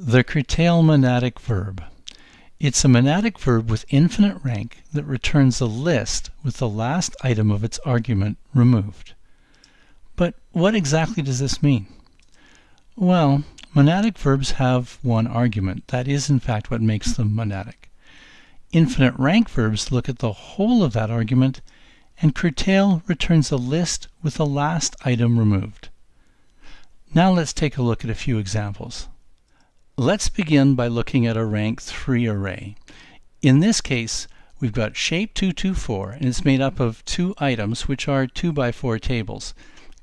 The curtail monadic verb. It's a monadic verb with infinite rank that returns a list with the last item of its argument removed. But what exactly does this mean? Well, monadic verbs have one argument. That is, in fact, what makes them monadic. Infinite rank verbs look at the whole of that argument, and curtail returns a list with the last item removed. Now let's take a look at a few examples. Let's begin by looking at a rank 3 array. In this case, we've got shape 224, and it's made up of two items, which are 2 by 4 tables.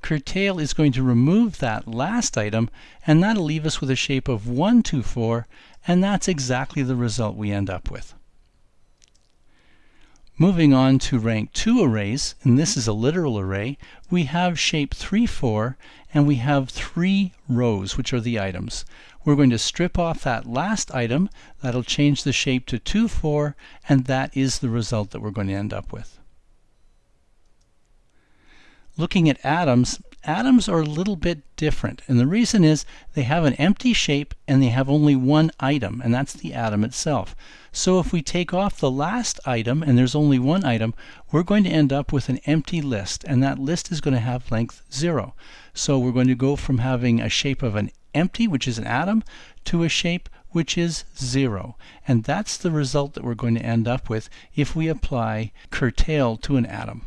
Curtail is going to remove that last item, and that'll leave us with a shape of 124, and that's exactly the result we end up with. Moving on to rank 2 arrays, and this is a literal array, we have shape 3, 4, and we have three rows, which are the items. We're going to strip off that last item, that'll change the shape to 2, 4, and that is the result that we're going to end up with. Looking at atoms, atoms are a little bit different, and the reason is they have an empty shape and they have only one item, and that's the atom itself. So if we take off the last item and there's only one item, we're going to end up with an empty list, and that list is going to have length 0. So we're going to go from having a shape of an empty, which is an atom, to a shape which is 0. And that's the result that we're going to end up with if we apply curtail to an atom.